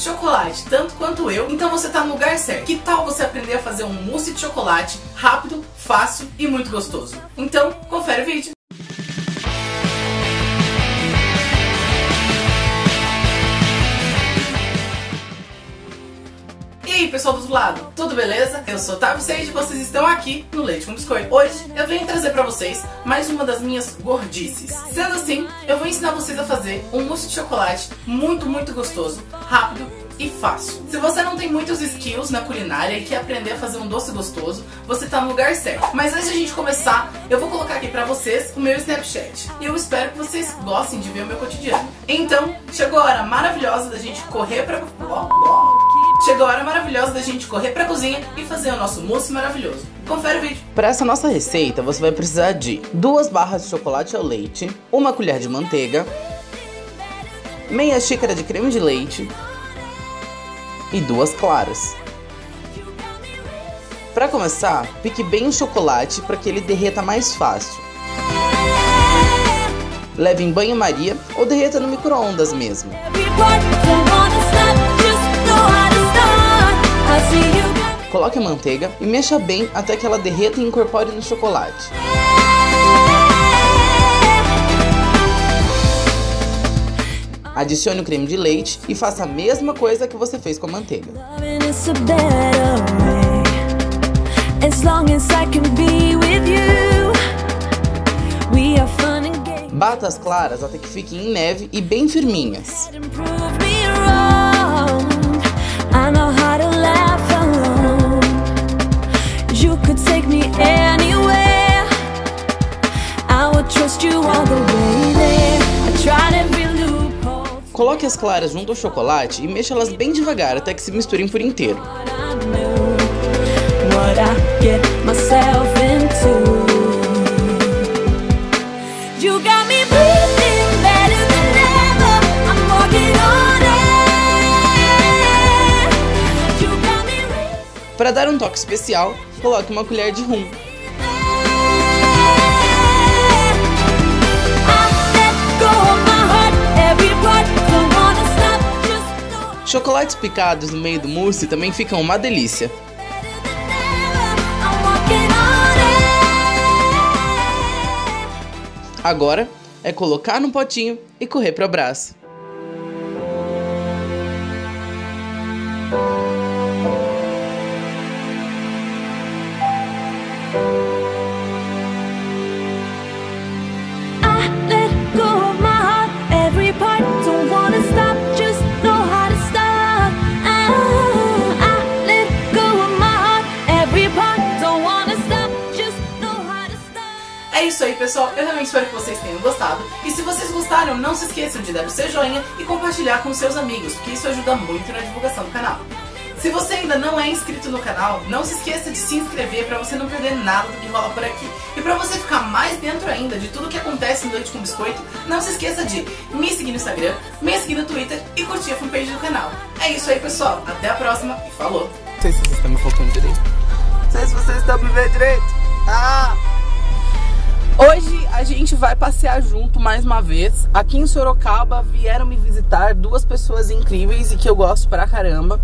chocolate tanto quanto eu, então você tá no lugar certo. Que tal você aprender a fazer um mousse de chocolate rápido, fácil e muito gostoso? Então, confere o vídeo. Pessoal do outro lado, tudo beleza? Eu sou Tavi Sage e vocês estão aqui no Leite com Biscoito. Hoje eu venho trazer pra vocês mais uma das minhas gordices. Sendo assim, eu vou ensinar vocês a fazer um mousse de chocolate muito, muito gostoso, rápido e fácil. Se você não tem muitos skills na culinária e quer aprender a fazer um doce gostoso, você tá no lugar certo. Mas antes de a gente começar, eu vou colocar aqui pra vocês o meu Snapchat. E eu espero que vocês gostem de ver o meu cotidiano. Então, chegou a hora maravilhosa da gente correr pra... Chegou a hora maravilhosa da gente correr pra cozinha e fazer o nosso mousse maravilhoso. Confere o vídeo. Para essa nossa receita, você vai precisar de duas barras de chocolate ao leite, uma colher de manteiga, meia xícara de creme de leite e duas claras. Para começar, pique bem o chocolate para que ele derreta mais fácil. Leve em banho-maria ou derreta no micro-ondas mesmo. Coloque a manteiga e mexa bem até que ela derreta e incorpore no chocolate. Adicione o creme de leite e faça a mesma coisa que você fez com a manteiga. Bata as claras até que fiquem em neve e bem firminhas. Coloque as claras junto ao chocolate e mexa elas bem devagar até que se misturem por inteiro. Para dar um toque especial, coloque uma colher de rum. Chocolates picados no meio do mousse também ficam uma delícia. Agora é colocar no potinho e correr para o abraço. Isso aí, pessoal. Eu realmente espero que vocês tenham gostado. E se vocês gostaram, não se esqueçam de dar o seu joinha e compartilhar com seus amigos, porque isso ajuda muito na divulgação do canal. Se você ainda não é inscrito no canal, não se esqueça de se inscrever para você não perder nada do que rola por aqui. E para você ficar mais dentro ainda de tudo que acontece no Leite com Biscoito, não se esqueça de me seguir no Instagram, me seguir no Twitter e curtir a fanpage do canal. É isso aí, pessoal. Até a próxima e falou! Não sei se vocês estão me focando direito. Não sei se vocês estão me vendo direito. Ah! Hoje a gente vai passear junto mais uma vez. Aqui em Sorocaba vieram me visitar duas pessoas incríveis e que eu gosto pra caramba.